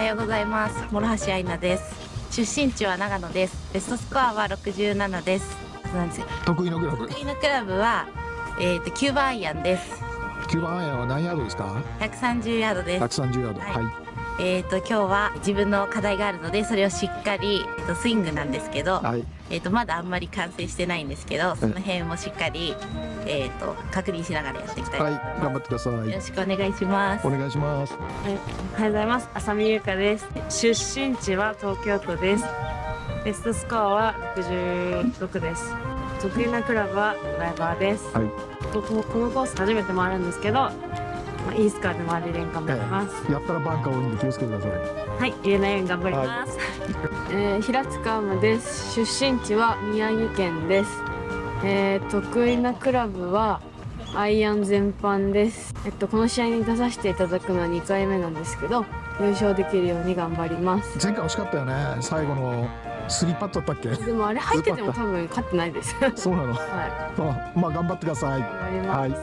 はようございます。諸橋愛菜です。出身地は長野です。ベストスコアは67です。なんですよ。得意のクラブ。得意のクラブはえっ、と9番アイアンです。9番アイアンは何ヤードですか？130ヤードです。130ヤード。はい。はい。えっ、と今日は自分の課題があるのでそれをしっかり、えー、とスイングなんですけど、はい。えっ、とまだあんまり完成してないんですけどその辺もしっかりえっ、と確認しながらやっていきたいとはい思います、頑張ってくださよろいしくお願いしますお願いしますはい、おはようございます。浅見優香です。出身地は東京都です。ベストスコアは66です。得意なクラブはドライバーです。はいこここのコース初めて回るんですけど、まあ、いいスカーで回れるように頑張ります。やったらバンカー多いんで気をつけてくださいはい、入れないように頑張ります。えー平塚アムです。出身地は宮城県です。えー得意なクラブはアイアン全般です。えっとこの試合に出させていただくのは2回目なんですけど、優勝できるように頑張ります。前回惜しかったよね。最後のスリーパットだったっけ？でもあれ入ってても多分勝ってないです。はそうなの。い、あまあ頑張ってください。頑張ります。はい。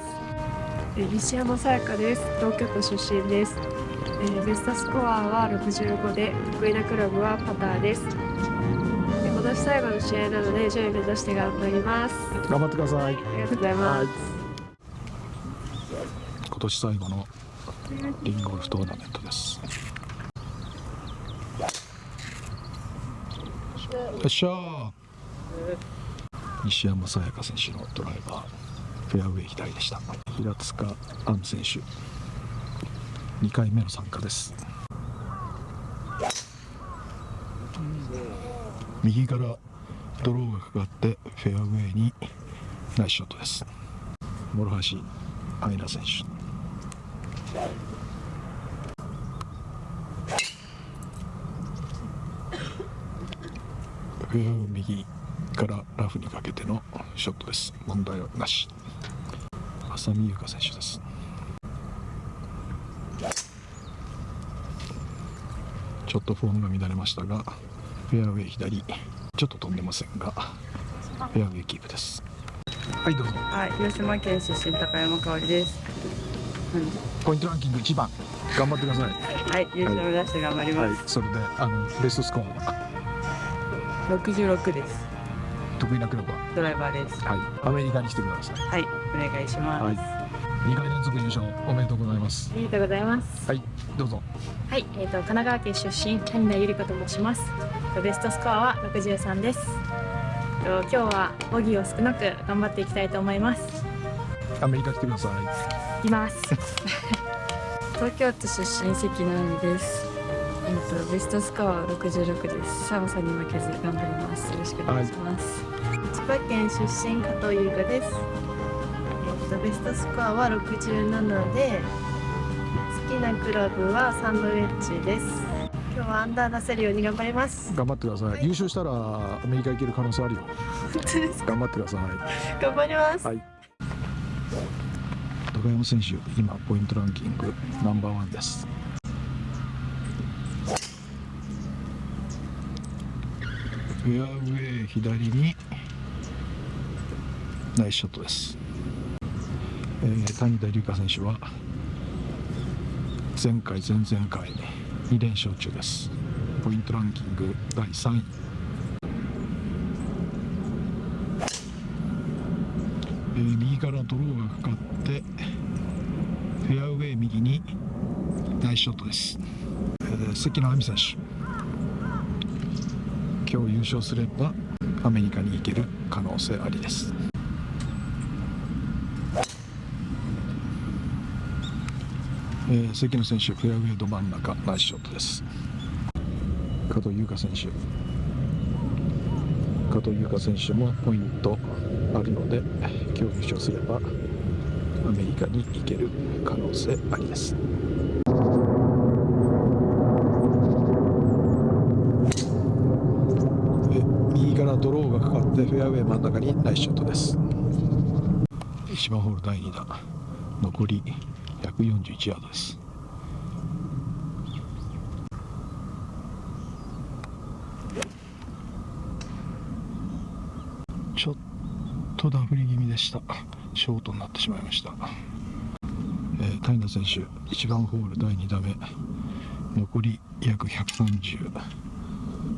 西山さやかです。東京都出身です、えーベストスコアは65で得意なクラブはパターです年最後の試合なので上位目指して頑張ります。頑張ってください。ありがとうございます、はい。今年最後のリンゴルフトーナメントです。よっしゃー。西山さやか選手のドライバーフェアウェイ左でした。平塚杏選手。2回目の参加です右からドローがかかってフェアウェイにナイスショットです。諸橋愛菜選手。フェアウェイ右からラフにかけてのショットです。問題はなし。浅見優香選手です。ちょっとフォームが乱れましたがフェアウェイ左。ちょっと飛んでませんがフェアウェイキープです。はいどうぞ。はい、広島県出身高山香織です。ポイントランキング1番。頑張ってください。はい、優勝目指して頑張りはい。ます。それであのベストスコアは？66です。得意なクラブは？ドライバーです。はい。アメリカにしてください。はい、お願いします。はい2回連続優勝おめでとうございますありがとうございますはいどうぞはい、えー、と神奈川県出身谷田由里子と申しますとベストスコアは63ですと今日はボギーを少なく頑張っていきたいと思いますアメリカ来てくださいいきます 東京都出身関直美です。えっとベストスコアは66です。寒さに負けず頑張ります。よろしくお願いします。千葉県出身加藤優香です。とベストスコアは67で好きなクラブはサンドウェッジです。今日はアンダー出せるように頑張ります。頑張ってください。優勝したらアメリカ行ける可能性あるよ。本当です頑張ってください。頑張ります。はい。高山選手今ポイントランキングナンバーワンです。フェアウェイ左にナイスショットです、えー谷田龍香選手は前回前々回2連勝中です。ポイントランキング第3位。えー右からドローがかかってフェアウェイ右にナイスショットです、えー関野亜美選手。今日優勝すればアメリカに行ける可能性ありです。えー関野選手フェアウェイど真ん中ナイスショットです。加藤優香選手。加藤優香選手もポイントあるので今日優勝すればアメリカに行ける可能性ありです。右からドローがかかってフェアウェイ真ん中にナイスショットです。1番ホール第2打。残り141ヤードです。ちょっとダフり気味でした。ショートになってしまいました、えー谷田選手1番ホール第2打目、残り約130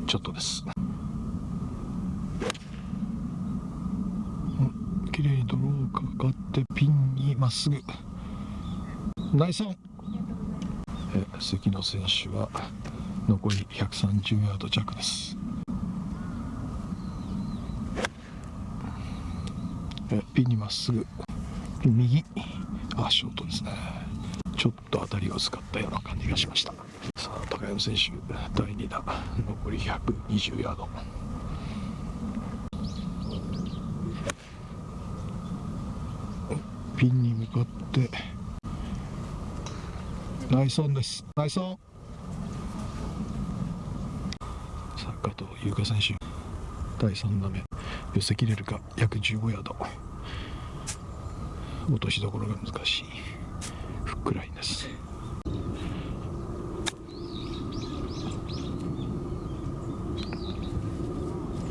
ちょっとです。綺麗にドローかかってピンにまっすぐ。ナイス。オンえ関野選手は残り130ヤード弱です。えピンにまっすぐ右。あショートですね。ちょっと当たりが薄かったような感じがしました。さあ高山選手第2打。残り120ヤード。ピンに向かってナイスオンです。ナイスオンさあ加藤優香選手第3打目。寄せきれるか。約15ヤード。落としどころが難しい。フックラインです。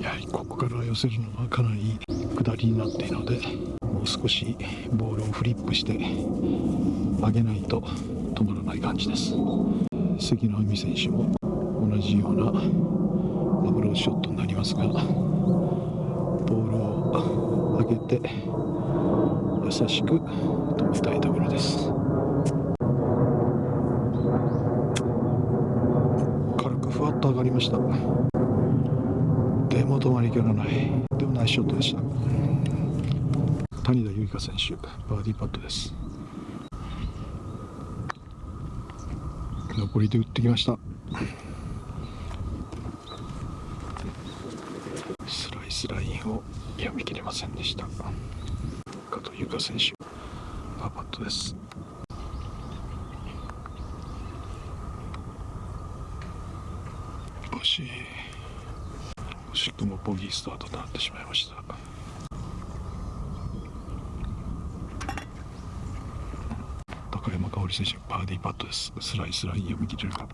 やはりここから寄せるのはかなり下りになっているのでもう少しボールをフリップして上げないと。止まらない感じです。関野亜美選手も同じようなアプローチショットになりますがボールを上げて優しく止めたいところです。軽くふわっと上がりました。でも止まりきらない。でもナイスショットでした。谷田由香選手バーディーパットです。残りで打ってきました。スライスラインを読み切れませんでした。加藤優香選手パーパットです。惜しい。惜しくもボギースタートとなってしまいました。高山香織選手バーディーパットです。スライスライン読み切れるか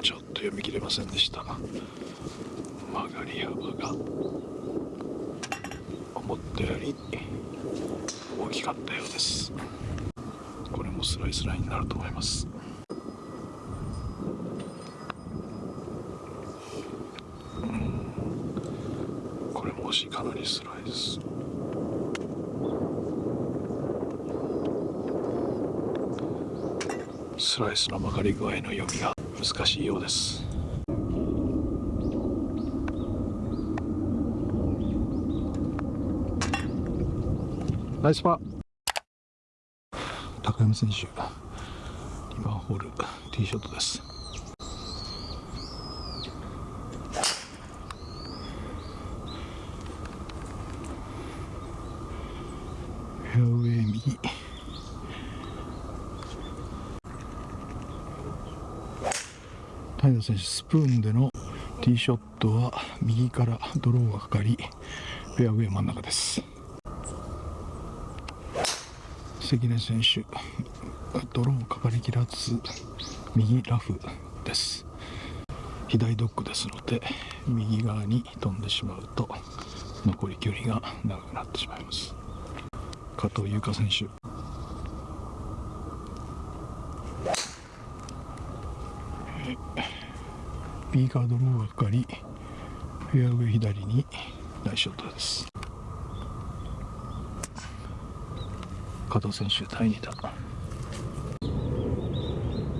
ちょっと読み切れませんでした。曲がり幅が思ったより大きかったようです。これもスライスラインになると思いますこれもしかなりスライススライスの曲がり具合の読みが難しいようです。ナイスパー。高山選手2番ホールティーショットですフェアウェイ右平田選手スプーンでのティーショットは右からドローがかかりフェアウェイ真ん中です。関根選手ドローかかりきらず右ラフです。左ドッグですので右側に飛んでしまうと残り距離が長くなってしまいます。加藤優香選手。ビーカードローがかかりフェアウェイ左にナイスショットです。加藤選手第2打。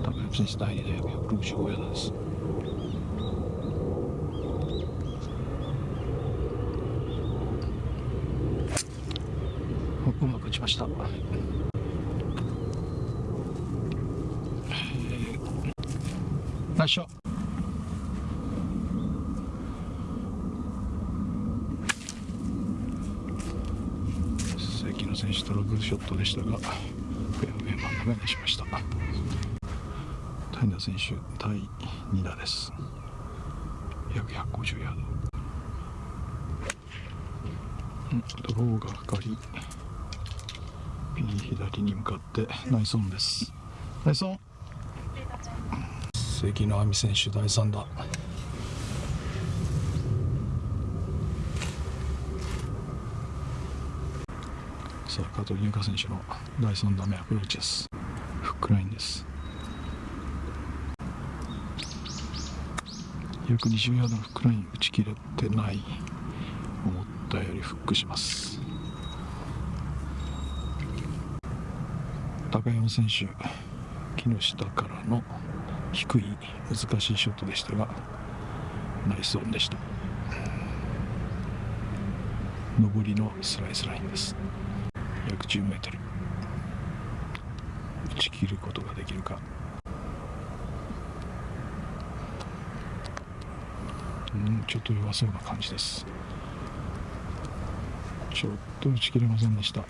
高山選手第2打165ヤードです。うまく打ちました。ナイスショット関野選手トラブルショットでしたがフェアウェイ真ん中にしました？谷田選手第2打です。約150ヤード。うんドローがかかりピン左に向かってナイスオンです。ナイスオン。関野亜美選手第3打。さあ加藤優香選手の第3打目アプローチです。フックラインです。約20ヤードのフックライン打ち切れてない思ったよりフックします。高山選手木の下からの低い難しいショットでしたがナイスオンでした。上りのスライスラインです。約10メートル。打ち切ることができるか。うんちょっと弱そうな感じです。ちょっと打ち切れませんでした。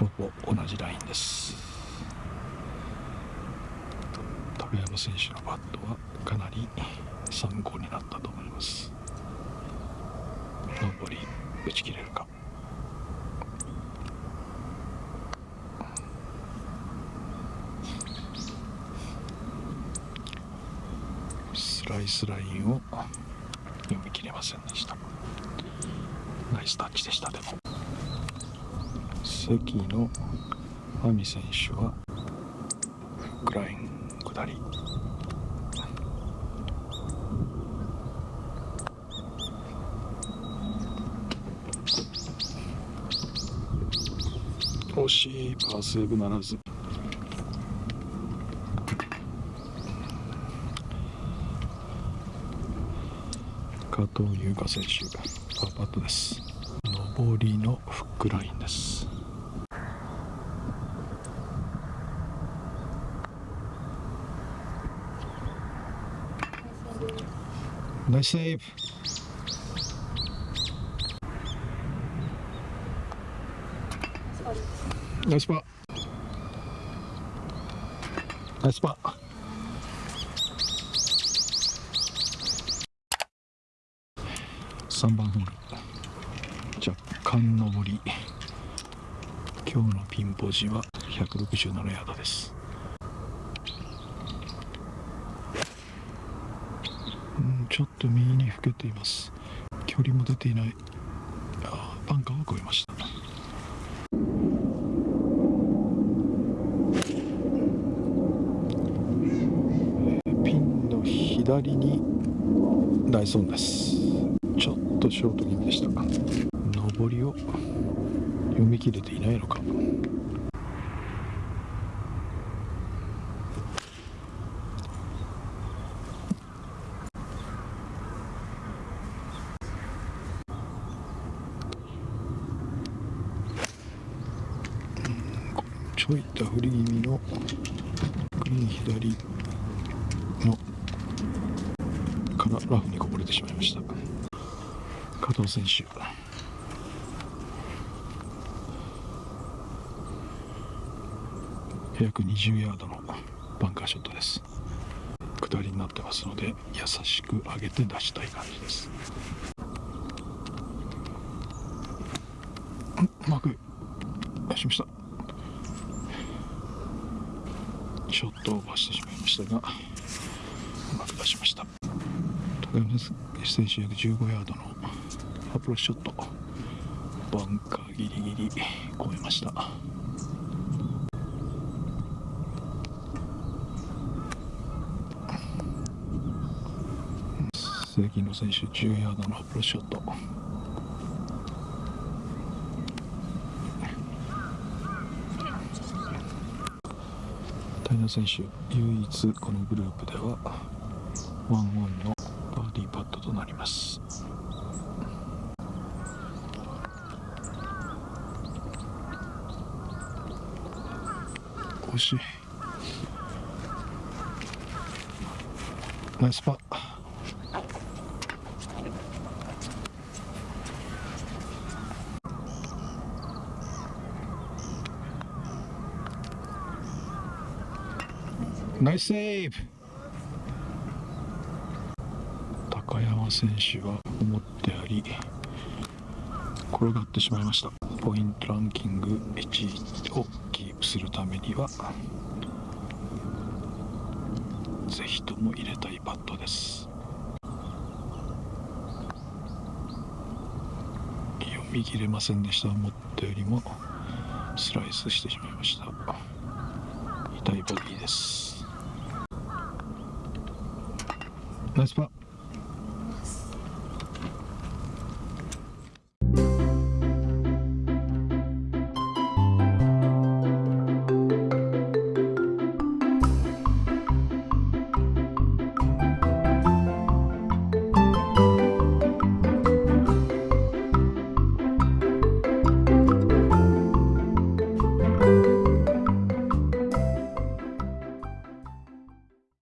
ほぼ同じラインです。高山選手のバットはかなり参考になったと思います。上り。打ち切れるか。スライスラインを読み切れませんでした。ナイスタッチでしたでも。関の亜美選手はフックライン下り惜しいパーセーブならず。加藤優香選手パーパットです。上りのフックラインです。ナイスセーブ。ナイスパナイスパー。3番ホール。若干上り。今日のピンポジは167ヤードです。うんちょっと右にふけています。距離も出ていない。バンカーを越えましたピンの左にダイソンです。ちょっとショート気味でした。上りを読み切れていないのか。ちょいと振り気味のグリーン左。からラフにこぼれてしまいました。加藤選手。約20ヤードのバンカーショットです。下りになってますので優しく上げて出したい感じです。うまく。出しましたちょっとオーバーしてしまいましたがうまく出しました。高山選手約15ヤードのアプローチショット。バンカーギリギリ越えました。関野選手10ヤードのアプローチショット。平選手唯一このグループではワンオンのトとなります。惜しい。ナイスパー。ナイスセーブ。山選手は思ってあり転がってしまいました。ポイントランキング1位をキープするためにはぜひとも入れたいパットです。読見切れませんでした。思ったよりもスライスしてしまいました。痛いボギーです。ナイスパー。